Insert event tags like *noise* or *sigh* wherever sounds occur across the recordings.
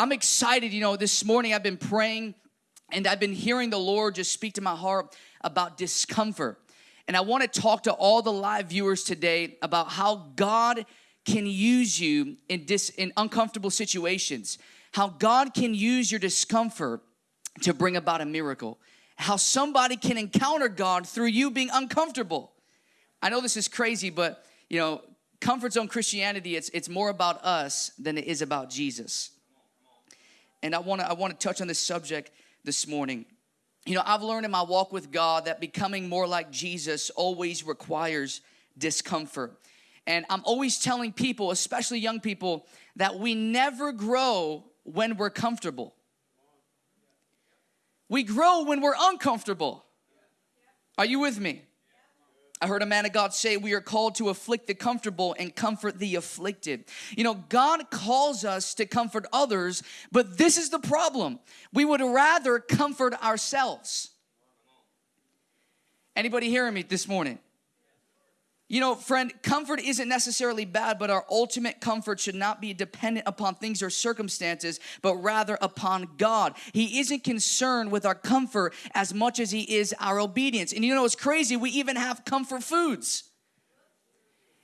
I'm excited. You know, this morning I've been praying and I've been hearing the Lord just speak to my heart about discomfort. And I want to talk to all the live viewers today about how God can use you in, dis, in uncomfortable situations, how God can use your discomfort to bring about a miracle, how somebody can encounter God through you being uncomfortable. I know this is crazy, but you know, comfort zone Christianity, it's, it's more about us than it is about Jesus. And I wanna, I wanna touch on this subject this morning. You know, I've learned in my walk with God that becoming more like Jesus always requires discomfort. And I'm always telling people, especially young people, that we never grow when we're comfortable. We grow when we're uncomfortable. Are you with me? I heard a man of God say, We are called to afflict the comfortable and comfort the afflicted. You know, God calls us to comfort others, but this is the problem. We would rather comfort ourselves. Anybody hearing me this morning? You know, friend, comfort isn't necessarily bad, but our ultimate comfort should not be dependent upon things or circumstances, but rather upon God. He isn't concerned with our comfort as much as He is our obedience. And you know, it's crazy, we even have comfort foods.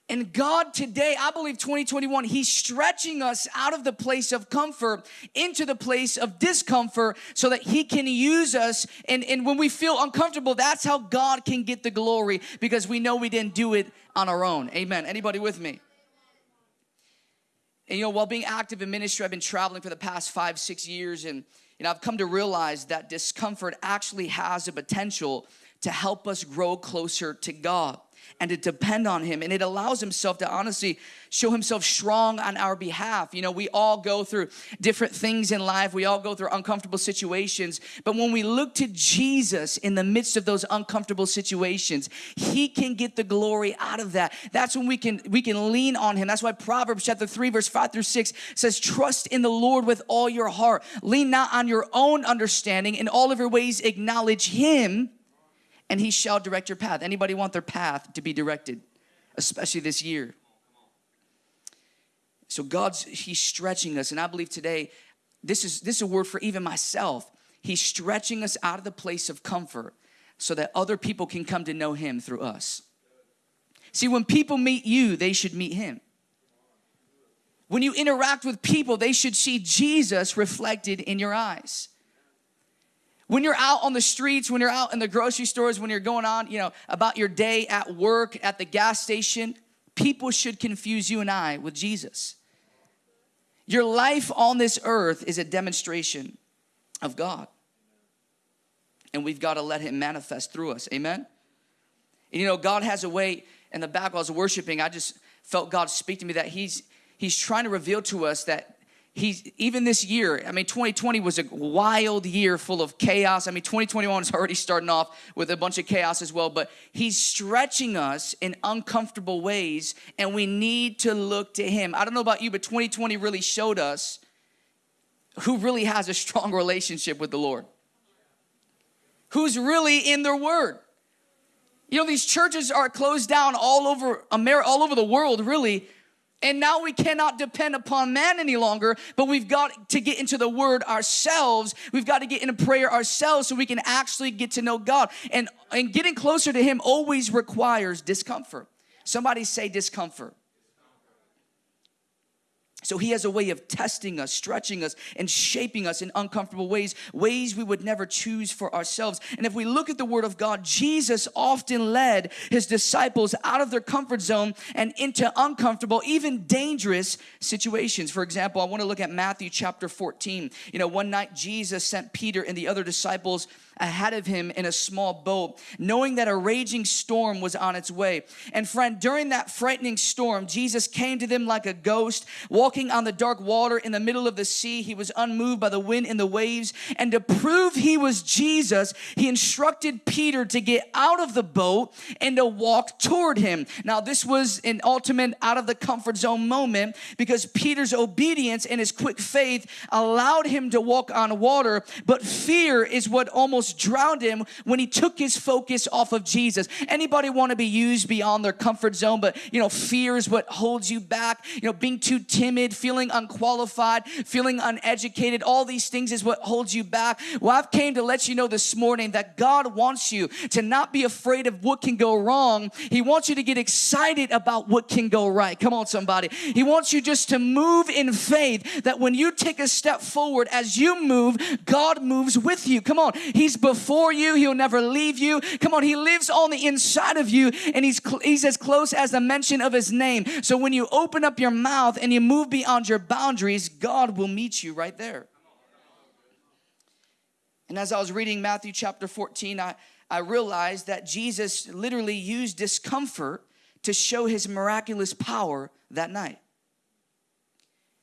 And God today, I believe 2021, He's stretching us out of the place of comfort into the place of discomfort so that He can use us. And, and when we feel uncomfortable, that's how God can get the glory because we know we didn't do it on our own. Amen. Anybody with me? And you know, while being active in ministry, I've been traveling for the past five, six years, and you know, I've come to realize that discomfort actually has a potential to help us grow closer to God and to depend on him. And it allows himself to honestly show himself strong on our behalf. You know we all go through different things in life. We all go through uncomfortable situations. But when we look to Jesus in the midst of those uncomfortable situations he can get the glory out of that. That's when we can we can lean on him. That's why Proverbs chapter 3 verse 5 through 6 says trust in the Lord with all your heart. Lean not on your own understanding. In all of your ways acknowledge him and he shall direct your path. Anybody want their path to be directed, especially this year? So God's he's stretching us and I believe today this is this is a word for even myself. He's stretching us out of the place of comfort so that other people can come to know him through us. See, when people meet you, they should meet him. When you interact with people, they should see Jesus reflected in your eyes. When you're out on the streets, when you're out in the grocery stores, when you're going on, you know, about your day at work, at the gas station, people should confuse you and I with Jesus. Your life on this earth is a demonstration of God. And we've got to let him manifest through us. Amen. And you know, God has a way in the back while I was worshiping, I just felt God speak to me that He's He's trying to reveal to us that he's even this year i mean 2020 was a wild year full of chaos. I mean 2021 is already starting off with a bunch of chaos as well but he's stretching us in uncomfortable ways and we need to look to him. I don't know about you but 2020 really showed us who really has a strong relationship with the lord. Who's really in their word. You know these churches are closed down all over america all over the world really and now we cannot depend upon man any longer, but we've got to get into the word ourselves. We've got to get into prayer ourselves so we can actually get to know God. And, and getting closer to him always requires discomfort. Somebody say discomfort. So he has a way of testing us, stretching us, and shaping us in uncomfortable ways, ways we would never choose for ourselves. And if we look at the word of God, Jesus often led his disciples out of their comfort zone and into uncomfortable, even dangerous situations. For example, I want to look at Matthew chapter 14. You know, one night Jesus sent Peter and the other disciples ahead of him in a small boat, knowing that a raging storm was on its way. And friend, during that frightening storm, Jesus came to them like a ghost, walking on the dark water in the middle of the sea. He was unmoved by the wind and the waves. And to prove he was Jesus, he instructed Peter to get out of the boat and to walk toward him. Now, this was an ultimate out of the comfort zone moment because Peter's obedience and his quick faith allowed him to walk on water, but fear is what almost almost drowned him when he took his focus off of Jesus. Anybody want to be used beyond their comfort zone, but you know, fear is what holds you back. You know, being too timid, feeling unqualified, feeling uneducated, all these things is what holds you back. Well, I've came to let you know this morning that God wants you to not be afraid of what can go wrong. He wants you to get excited about what can go right. Come on, somebody. He wants you just to move in faith that when you take a step forward, as you move, God moves with you. Come on. He's before you. He'll never leave you. Come on. He lives on the inside of you and he's, he's as close as the mention of his name. So when you open up your mouth and you move beyond your boundaries, God will meet you right there. And as I was reading Matthew chapter 14, I, I realized that Jesus literally used discomfort to show his miraculous power that night.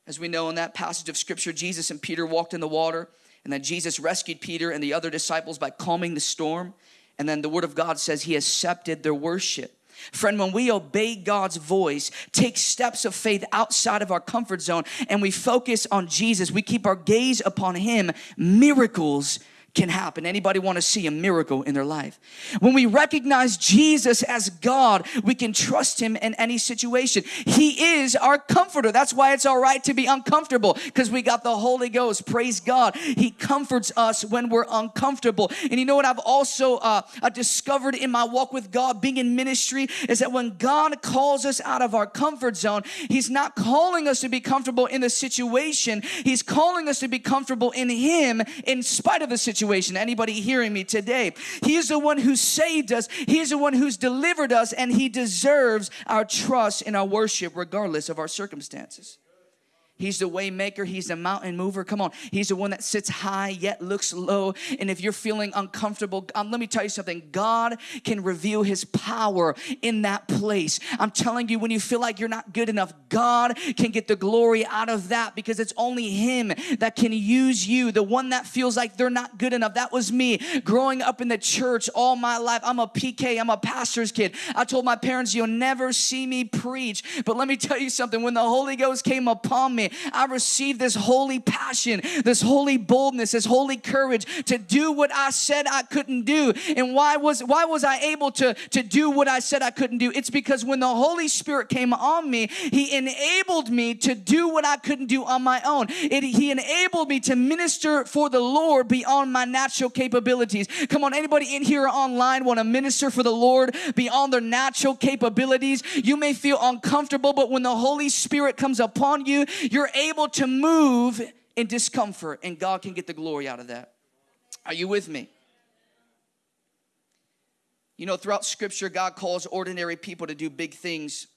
As we know in that passage of scripture, Jesus and Peter walked in the water, and then Jesus rescued Peter and the other disciples by calming the storm. And then the word of God says he accepted their worship. Friend, when we obey God's voice, take steps of faith outside of our comfort zone, and we focus on Jesus, we keep our gaze upon Him, miracles can happen. Anybody want to see a miracle in their life? When we recognize Jesus as God, we can trust him in any situation. He is our comforter. That's why it's all right to be uncomfortable because we got the Holy Ghost. Praise God. He comforts us when we're uncomfortable. And you know what I've also uh, uh discovered in my walk with God, being in ministry, is that when God calls us out of our comfort zone, he's not calling us to be comfortable in the situation. He's calling us to be comfortable in him in spite of the situation situation. Anybody hearing me today? He is the one who saved us. He is the one who's delivered us and he deserves our trust and our worship regardless of our circumstances. He's the way maker. He's the mountain mover. Come on. He's the one that sits high yet looks low. And if you're feeling uncomfortable, um, let me tell you something. God can reveal his power in that place. I'm telling you, when you feel like you're not good enough, God can get the glory out of that because it's only him that can use you. The one that feels like they're not good enough. That was me growing up in the church all my life. I'm a PK. I'm a pastor's kid. I told my parents, you'll never see me preach. But let me tell you something. When the Holy Ghost came upon me, I received this holy passion, this holy boldness, this holy courage to do what I said I couldn't do. And why was why was I able to, to do what I said I couldn't do? It's because when the Holy Spirit came on me, He enabled me to do what I couldn't do on my own. It, he enabled me to minister for the Lord beyond my natural capabilities. Come on, anybody in here online want to minister for the Lord beyond their natural capabilities? You may feel uncomfortable, but when the Holy Spirit comes upon you, you're able to move in discomfort, and God can get the glory out of that. Are you with me? You know, throughout scripture, God calls ordinary people to do big things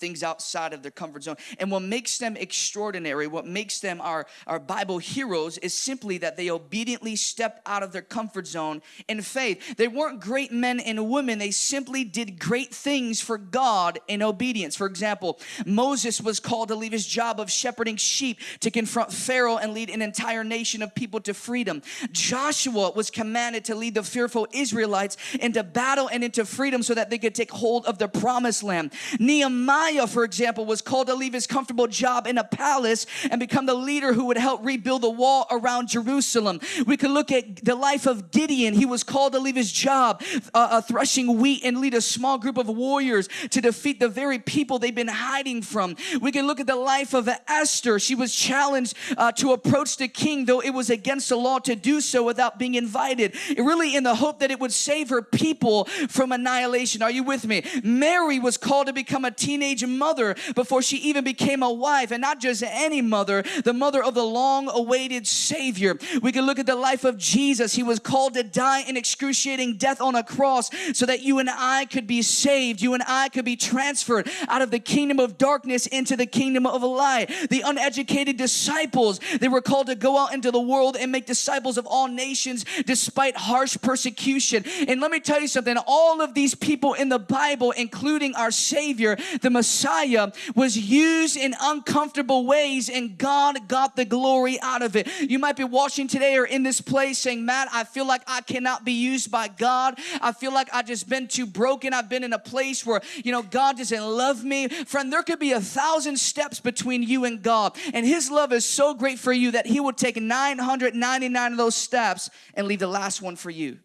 things outside of their comfort zone. And what makes them extraordinary, what makes them our, our Bible heroes, is simply that they obediently stepped out of their comfort zone in faith. They weren't great men and women, they simply did great things for God in obedience. For example, Moses was called to leave his job of shepherding sheep to confront Pharaoh and lead an entire nation of people to freedom. Joshua was commanded to lead the fearful Israelites into battle and into freedom so that they could take hold of the promised land. Nehemiah Nehemiah, for example, was called to leave his comfortable job in a palace and become the leader who would help rebuild the wall around Jerusalem. We could look at the life of Gideon. He was called to leave his job uh, uh, threshing wheat and lead a small group of warriors to defeat the very people they've been hiding from. We can look at the life of Esther. She was challenged uh, to approach the king, though it was against the law to do so without being invited. Really, in the hope that it would save her people from annihilation. Are you with me? Mary was called to become a teenage teenage mother before she even became a wife, and not just any mother, the mother of the long awaited Savior. We can look at the life of Jesus. He was called to die an excruciating death on a cross so that you and I could be saved, you and I could be transferred out of the kingdom of darkness into the kingdom of light. The uneducated disciples, they were called to go out into the world and make disciples of all nations despite harsh persecution. And let me tell you something all of these people in the Bible, including our Savior, the Messiah was used in uncomfortable ways and God got the glory out of it. You might be watching today or in this place saying, Matt, I feel like I cannot be used by God. I feel like I've just been too broken. I've been in a place where, you know, God doesn't love me. Friend, there could be a thousand steps between you and God. And His love is so great for you that He would take 999 of those steps and leave the last one for you.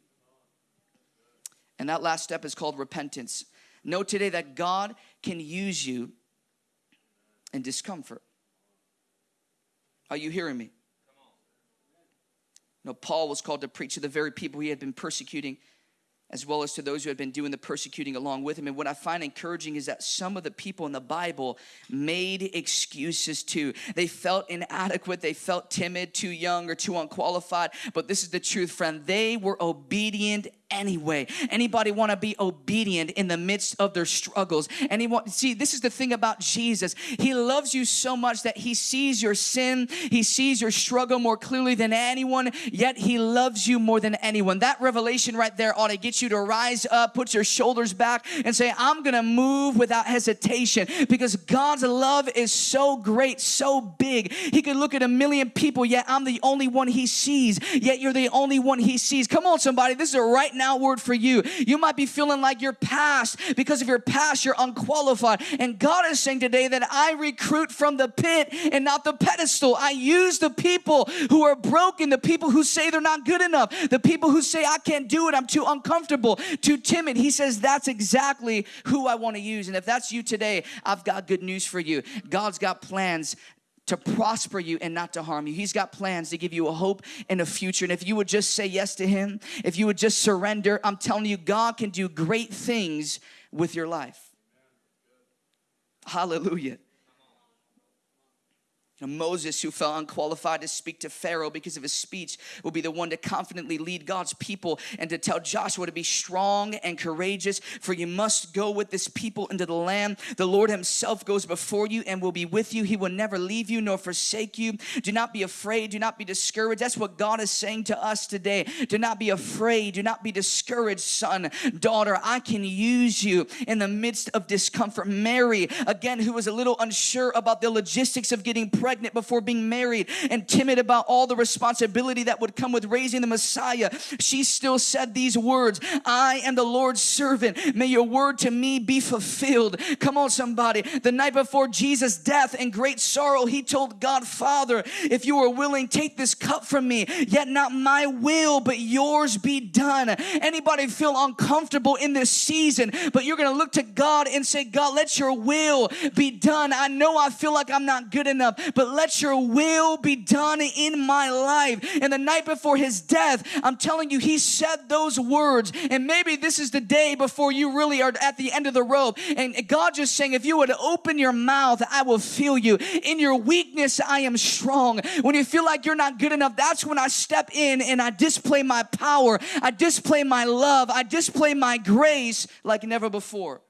And that last step is called repentance. Know today that God can use you in discomfort. Are you hearing me? No, Paul was called to preach to the very people he had been persecuting as well as to those who had been doing the persecuting along with him. And what I find encouraging is that some of the people in the Bible made excuses too. They felt inadequate, they felt timid, too young, or too unqualified. But this is the truth, friend. They were obedient anyway. Anybody want to be obedient in the midst of their struggles? Anyone see this is the thing about Jesus. He loves you so much that he sees your sin, he sees your struggle more clearly than anyone, yet he loves you more than anyone. That revelation right there ought to get you to rise up, put your shoulders back and say, "I'm going to move without hesitation because God's love is so great, so big. He could look at a million people, yet I'm the only one he sees. Yet you're the only one he sees. Come on somebody, this is a right now word for you. You might be feeling like you're past because of your past, you're unqualified. And God is saying today that I recruit from the pit and not the pedestal. I use the people who are broken, the people who say they're not good enough, the people who say I can't do it, I'm too uncomfortable, too timid. He says that's exactly who I want to use. And if that's you today, I've got good news for you. God's got plans to prosper you and not to harm you. He's got plans to give you a hope and a future. And if you would just say yes to Him, if you would just surrender, I'm telling you, God can do great things with your life. Hallelujah. Moses, who felt unqualified to speak to Pharaoh because of his speech, will be the one to confidently lead God's people and to tell Joshua to be strong and courageous, for you must go with this people into the land. The Lord Himself goes before you and will be with you. He will never leave you nor forsake you. Do not be afraid. Do not be discouraged. That's what God is saying to us today. Do not be afraid. Do not be discouraged, son, daughter. I can use you in the midst of discomfort. Mary, again, who was a little unsure about the logistics of getting pregnant pregnant before being married and timid about all the responsibility that would come with raising the Messiah, she still said these words I am the Lord's servant. May your word to me be fulfilled. Come on, somebody. The night before Jesus' death and great sorrow, he told God, Father, if you are willing, take this cup from me, yet not my will, but yours be done. Anybody feel uncomfortable in this season, but you're going to look to God and say, God, let your will be done. I know I feel like I'm not good enough, but let your will be done in my life. And the night before his death, I'm telling you, he said those words. And maybe this is the day before you really are at the end of the rope. And God just saying, if you would open your mouth, I will feel you. In your weakness, I am strong. When you feel like you're not good enough, that's when I step in and I display my power. I display my love. I display my grace like never before.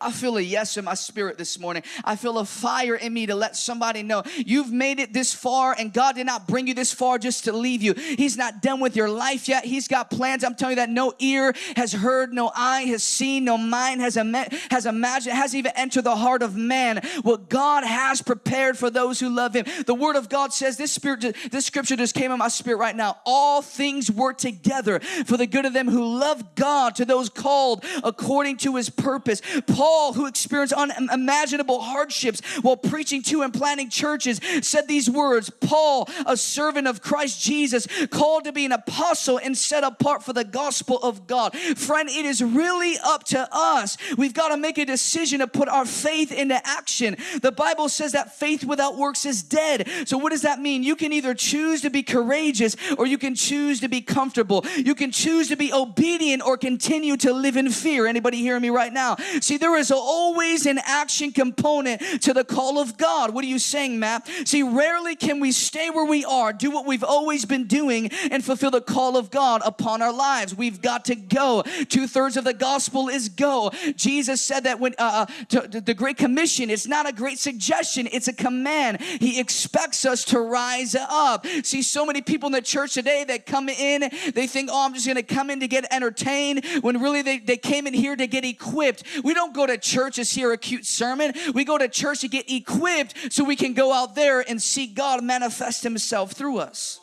I feel a yes in my spirit this morning. I feel a fire in me to let somebody know you've made it this far and God did not bring you this far just to leave you. He's not done with your life yet. He's got plans. I'm telling you that no ear has heard, no eye has seen, no mind has, ima- has imagined, has even entered the heart of man what God has prepared for those who love him. The word of God says this spirit, this scripture just came in my spirit right now. All things work together for the good of them who love God to those called according to his purpose. Paul Paul, who experienced unimaginable hardships while preaching to and planting churches, said these words Paul, a servant of Christ Jesus, called to be an apostle and set apart for the gospel of God. Friend, it is really up to us. We've got to make a decision to put our faith into action. The Bible says that faith without works is dead. So, what does that mean? You can either choose to be courageous or you can choose to be comfortable. You can choose to be obedient or continue to live in fear. Anybody hearing me right now? See, there is always an action component to the call of God. What are you saying, Matt? See, rarely can we stay where we are, do what we've always been doing, and fulfill the call of God upon our lives. We've got to go. Two thirds of the gospel is go. Jesus said that when uh, uh to, to the Great Commission, it's not a great suggestion, it's a command. He expects us to rise up. See, so many people in the church today that come in, they think, oh, I'm just going to come in to get entertained, when really they, they came in here to get equipped. We don't go to church to hear a cute sermon. We go to church to get equipped so we can go out there and see God manifest Himself through us.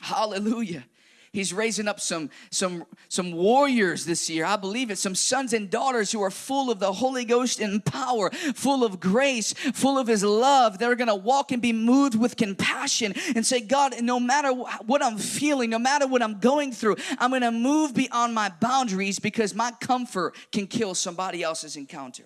Hallelujah. He's raising up some, some, some warriors this year. I believe it. Some sons and daughters who are full of the Holy Ghost and power, full of grace, full of His love. They're going to walk and be moved with compassion and say, God, no matter what I'm feeling, no matter what I'm going through, I'm going to move beyond my boundaries because my comfort can kill somebody else's encounter.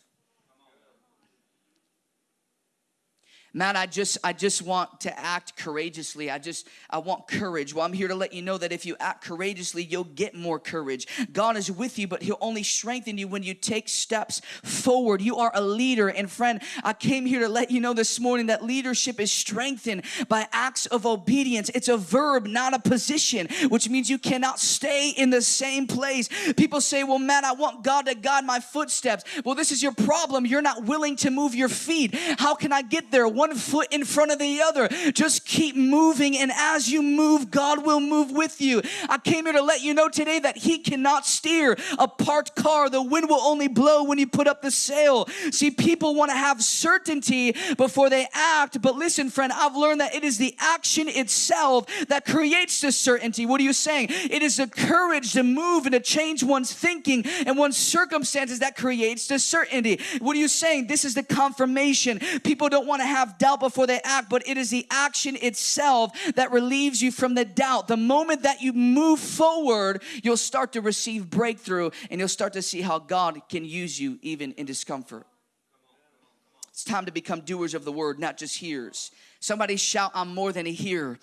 Man i just i just want to act courageously. I just i want courage. Well i'm here to let you know that if you act courageously you'll get more courage. God is with you but he'll only strengthen you when you take steps forward. You are a leader. And friend i came here to let you know this morning that leadership is strengthened by acts of obedience. It's a verb not a position which means you cannot stay in the same place. People say well man i want god to guide my footsteps. Well this is your problem. You're not willing to move your feet. How can i get there foot in front of the other. Just keep moving, and as you move, God will move with you. I came here to let you know today that He cannot steer a parked car. The wind will only blow when you put up the sail. See, people want to have certainty before they act, but listen, friend, I've learned that it is the action itself that creates the certainty. What are you saying? It is the courage to move and to change one's thinking and one's circumstances that creates the certainty. What are you saying? This is the confirmation. People don't want to have doubt before they act, but it is the action itself that relieves you from the doubt. The moment that you move forward, you'll start to receive breakthrough and you'll start to see how God can use you even in discomfort. It's time to become doers of the word, not just hearers. Somebody shout, I'm more than a hearer.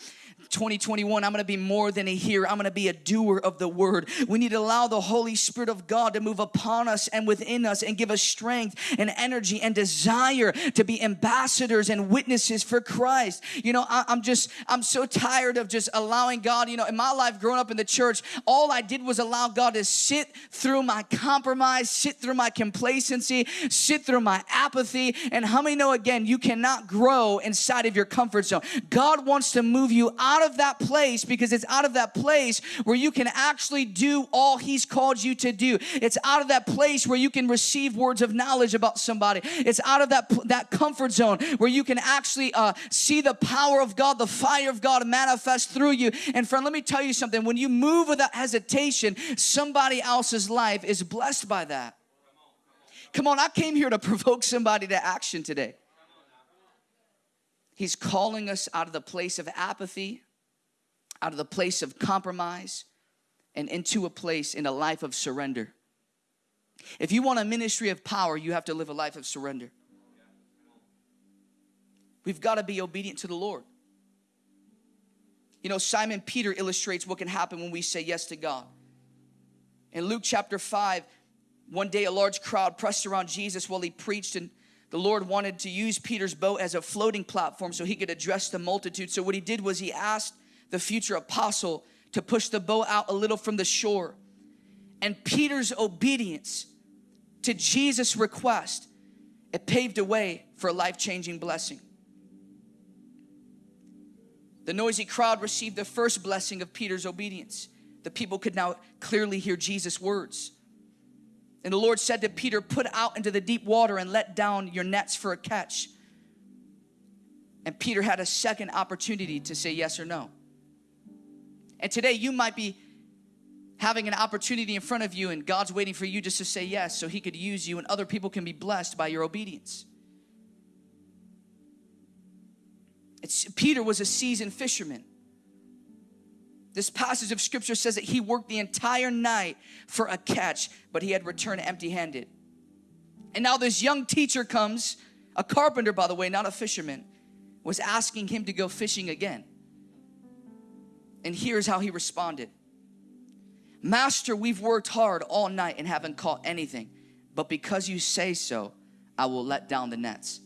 2021, I'm gonna be more than a hearer. I'm gonna be a doer of the word. We need to allow the Holy Spirit of God to move upon us and within us and give us strength and energy and desire to be ambassadors and witnesses for Christ. You know, I, am just, I'm so tired of just allowing God, you know, in my life growing up in the church, all I did was allow God to sit through my compromise, sit through my complacency, sit through my apathy. And how many know again, you cannot grow inside of your comfort zone? God wants to move you out out of that place because it's out of that place where you can actually do all He's called you to do. It's out of that place where you can receive words of knowledge about somebody. It's out of that, that comfort zone where you can actually uh, see the power of God, the fire of God manifest through you. And friend, let me tell you something. When you move without hesitation, somebody else's life is blessed by that. Come on, I came here to *laughs* provoke somebody to action today. He's calling us out of the place of apathy, out of the place of compromise, and into a place in a life of surrender. If you want a ministry of power, you have to live a life of surrender. We've got to be obedient to the Lord. You know, Simon Peter illustrates what can happen when we say yes to God. In Luke chapter 5, one day a large crowd pressed around Jesus while he preached and the Lord wanted to use Peter's boat as a floating platform so he could address the multitude. So, what he did was he asked the future apostle to push the boat out a little from the shore. And Peter's obedience to Jesus' request, it paved a way for a life changing blessing. The noisy crowd received the first blessing of Peter's obedience. The people could now clearly hear Jesus' words. And the Lord said to Peter, Put out into the deep water and let down your nets for a catch. And Peter had a second opportunity to say yes or no. And today you might be having an opportunity in front of you, and God's waiting for you just to say yes so He could use you, and other people can be blessed by your obedience. It's, Peter was a seasoned fisherman. This passage of scripture says that he worked the entire night for a catch, but he had returned empty handed. And now this young teacher comes, a carpenter, by the way, not a fisherman, was asking him to go fishing again. And here's how he responded Master, we've worked hard all night and haven't caught anything, but because you say so, I will let down the nets.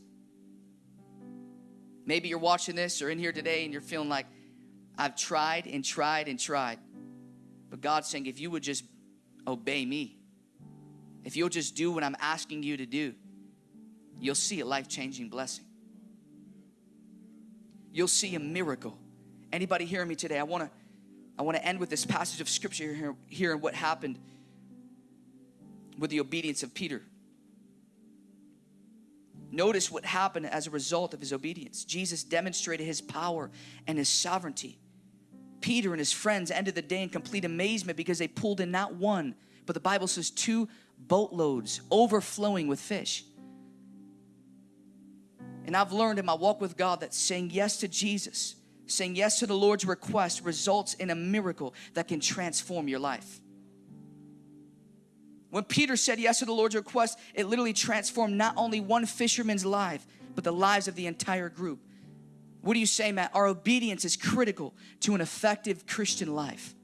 Maybe you're watching this or in here today and you're feeling like, I've tried and tried and tried. But God's saying, if you would just obey me, if you'll just do what I'm asking you to do, you'll see a life changing blessing. You'll see a miracle. Anybody hearing me today? I want to I want to end with this passage of scripture here, here and what happened with the obedience of Peter. Notice what happened as a result of his obedience. Jesus demonstrated his power and his sovereignty. Peter and his friends ended the day in complete amazement because they pulled in not one, but the Bible says two boatloads overflowing with fish. And I've learned in my walk with God that saying yes to Jesus, saying yes to the Lord's request, results in a miracle that can transform your life. When Peter said yes to the Lord's request, it literally transformed not only one fisherman's life, but the lives of the entire group. What do you say, Matt? Our obedience is critical to an effective Christian life.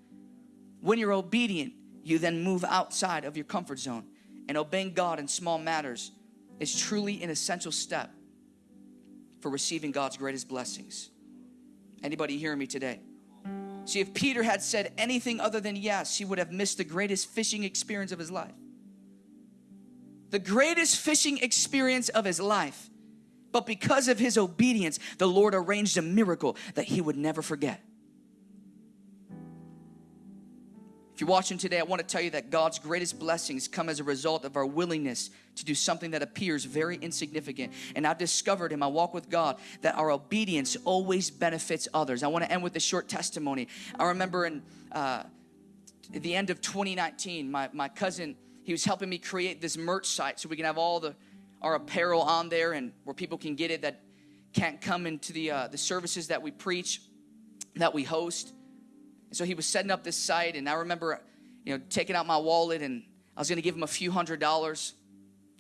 When you're obedient, you then move outside of your comfort zone. And obeying God in small matters is truly an essential step for receiving God's greatest blessings. Anybody hearing me today? See, if Peter had said anything other than yes, he would have missed the greatest fishing experience of his life. The greatest fishing experience of his life. But because of his obedience, the Lord arranged a miracle that he would never forget. If you're watching today, I want to tell you that God's greatest blessings come as a result of our willingness to do something that appears very insignificant. And I've discovered in my walk with God that our obedience always benefits others. I want to end with a short testimony. I remember in uh, the end of 2019, my, my cousin, he was helping me create this merch site so we can have all the our apparel on there and where people can get it that can't come into the uh, the services that we preach, that we host. And so he was setting up this site, and I remember, you know, taking out my wallet, and I was going to give him a few hundred dollars,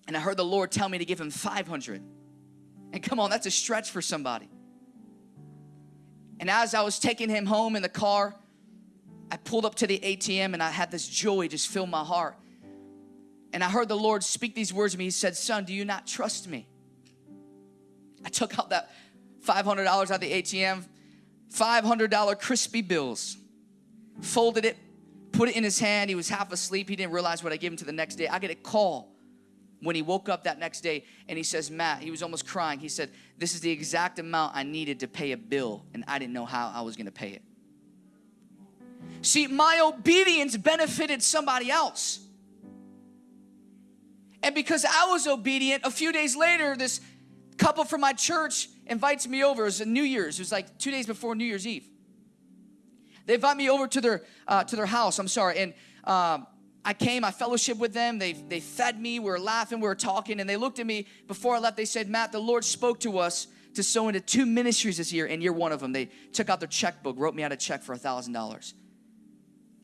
and I heard the Lord tell me to give him five hundred. And come on, that's a stretch for somebody. And as I was taking him home in the car, I pulled up to the ATM, and I had this joy just fill my heart. And I heard the Lord speak these words to me. He said, Son, do you not trust me? I took out that $500 out of the ATM, $500 crispy bills folded it, put it in his hand. He was half asleep. He didn't realize what I gave him to the next day. I get a call when he woke up that next day and he says, Matt, he was almost crying. He said, This is the exact amount I needed to pay a bill, and I didn't know how I was going to pay it. See, my obedience benefited somebody else. And because I was obedient, a few days later, this couple from my church invites me over. It was New Year's. It was like two days before New Year's Eve. They invite me over to their uh, to their house. I'm sorry, and um, I came. I fellowship with them. They they fed me. We were laughing. We were talking, and they looked at me before I left. They said, "Matt, the Lord spoke to us to sow into two ministries this year, and you're one of them." They took out their checkbook, wrote me out a check for a thousand dollars.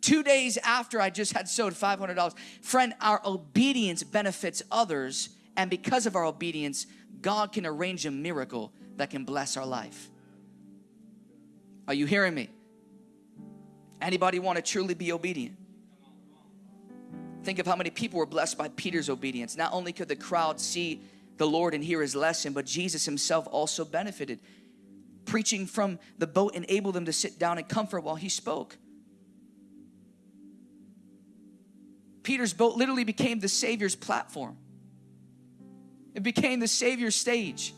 Two days after I just had sowed five hundred dollars, friend, our obedience benefits others, and because of our obedience, God can arrange a miracle that can bless our life. Are you hearing me? Anybody want to truly be obedient? Think of how many people were blessed by Peter's obedience. Not only could the crowd see the Lord and hear his lesson, but Jesus himself also benefited. Preaching from the boat enabled them to sit down in comfort while he spoke. Peter's boat literally became the Savior's platform. It became the Savior's stage.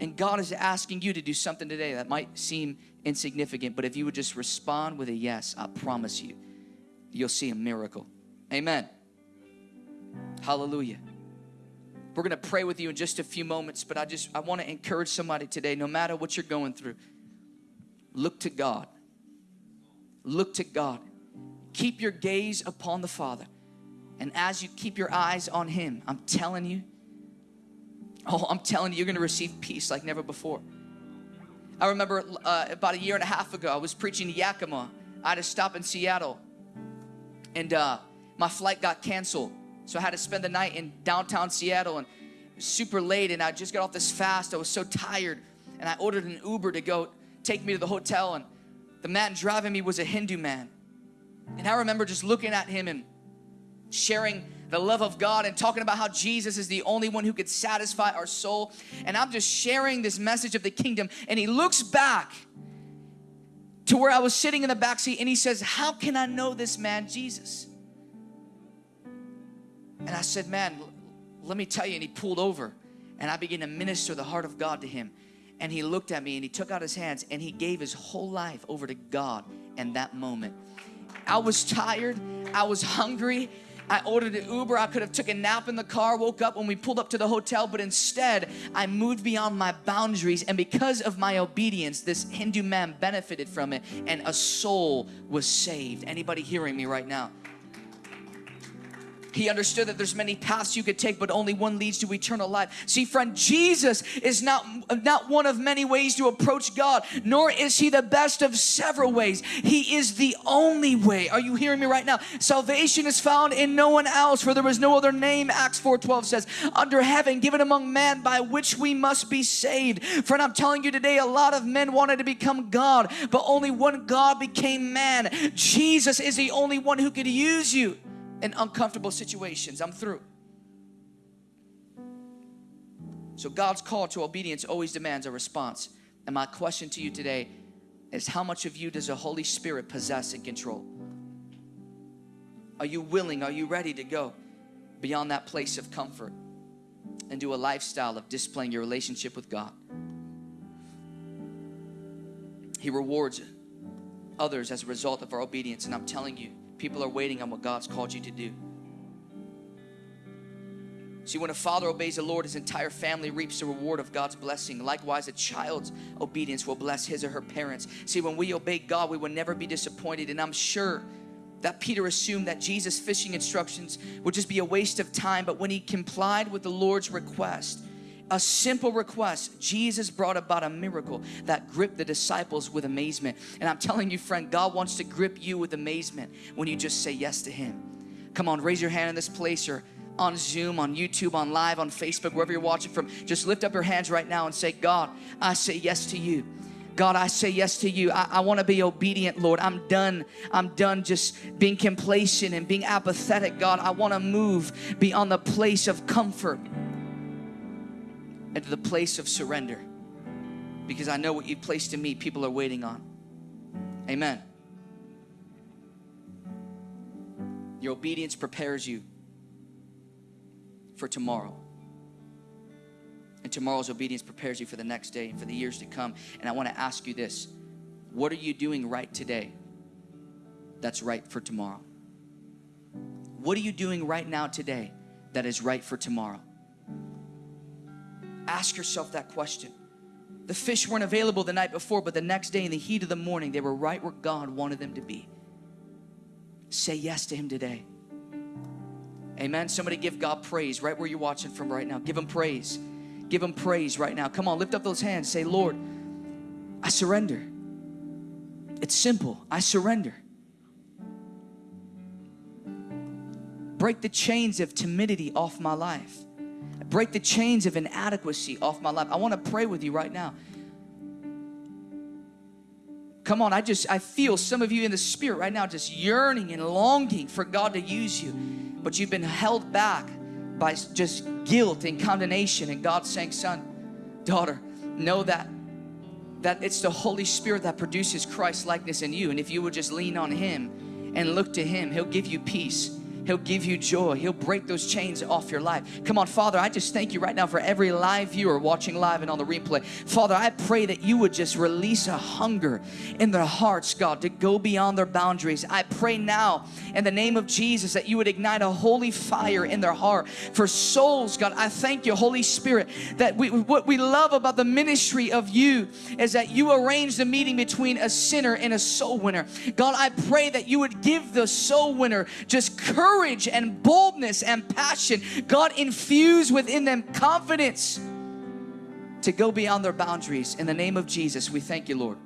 And God is asking you to do something today that might seem insignificant, but if you would just respond with a yes, I promise you, you'll see a miracle. Amen. Hallelujah. We're going to pray with you in just a few moments, but I just I want to encourage somebody today no matter what you're going through. Look to God. Look to God. Keep your gaze upon the Father. And as you keep your eyes on him, I'm telling you, *laughs* oh, I'm telling you, you're to receive peace like never before. I remember uh, about a year and a half ago, I was preaching to Yakima. I had to stop in Seattle, and uh, my flight got canceled. So I had to spend the night in downtown Seattle, and super late. And I just got off this fast. I was so tired, and I ordered an Uber to go take me to the hotel. And the man driving me was a Hindu man, and I remember just looking at him and sharing the love of God and talking about how Jesus is the only one who could satisfy our soul. And I'm just sharing this message of the kingdom. And he looks back to where I was sitting in the back seat and he says, How can I know this man, Jesus? And I said, Man, let me tell you. And he pulled over and I began to minister the heart of God to him. And he looked at me and he took out his hands and he gave his whole life over to God in that moment. I was tired, I was hungry, I ordered an Uber. I could have took a nap in the car, woke up when we pulled up to the hotel, but instead I moved beyond my boundaries. And because of my obedience, this Hindu man benefited from it and a soul was saved. Anybody hearing me right now? He understood that there's many paths you could take, but only one leads to eternal life. See, friend, Jesus is not, not one of many ways to approach God, nor is he the best of several ways. He is the only way. Are you hearing me right now? Salvation is found in no one else, for there is no other name, Acts 4:12 says, under heaven given among men by which we must be saved. Friend, I'm telling you today, a lot of men wanted to become God, but only one God became man. Jesus is the only one who could use you in uncomfortable situations. I'm through. So God's call to obedience always demands a response. And my question to you today is how much of you does the Holy Spirit possess and control? Are you willing? Are you ready to go beyond that place of comfort and do a lifestyle of displaying your relationship with God? He rewards others as a result of our obedience. And I'm telling you, People are waiting on what God's called you to do. See, when a father obeys the Lord, his entire family reaps the reward of God's blessing. Likewise, a child's obedience will bless his or her parents. See, when we obey God, we will never be disappointed. And I'm sure that Peter assumed that Jesus' fishing instructions would just be a waste of time. But when he complied with the Lord's request, a simple request, Jesus brought about a miracle that gripped the disciples with amazement. And I'm telling you, friend, God wants to grip you with amazement when you just say yes to Him. Come on, raise your hand in this place or on Zoom, on YouTube, on live, on Facebook, wherever you're watching from. Just lift up your hands right now and say, God, I say yes to you. God, I say yes to you. I, I want to be obedient, Lord. I'm done. I'm done just being complacent and being apathetic, God. I want to move beyond the place of comfort into the place of surrender because I know what you've placed in me, people are waiting on. Amen. Your obedience prepares you for tomorrow. And tomorrow's obedience prepares you for the next day and for the years to come. And I want to ask you this what are you doing right today that's right for tomorrow? What are you doing right now today that is right for tomorrow? Ask yourself that question. The fish weren't available the night before, but the next day in the heat of the morning, they were right where God wanted them to be. Say yes to Him today. Amen. Somebody give God praise right where you're watching from right now. Give Him praise. Give Him praise right now. Come on, lift up those hands. Say, Lord, I surrender. It's simple. I surrender. Break the chains of timidity off my life break the chains of inadequacy off my life. I want to pray with you right now. Come on, I just I feel some of you in the spirit right now just yearning and longing for God to use you, but you've been held back by just guilt and condemnation and God saying, "Son, daughter, know that that it's the Holy Spirit that produces Christ likeness in you, and if you would just lean on him and look to him, he'll give you peace." He'll give you joy. He'll break those chains off your life. Come on, Father, I just thank you right now for every live viewer watching live and on the replay. Father, I pray that you would just release a hunger in their hearts, God, to go beyond their boundaries. I pray now in the name of Jesus that you would ignite a holy fire in their heart for souls, God. I thank you, Holy Spirit, that we, what we love about the ministry of you is that you arrange the meeting between a sinner and a soul winner. God, I pray that you would give the soul winner just courage courage and boldness and passion. God, infuse within them confidence to go beyond their boundaries. In the name of Jesus, we thank you, Lord.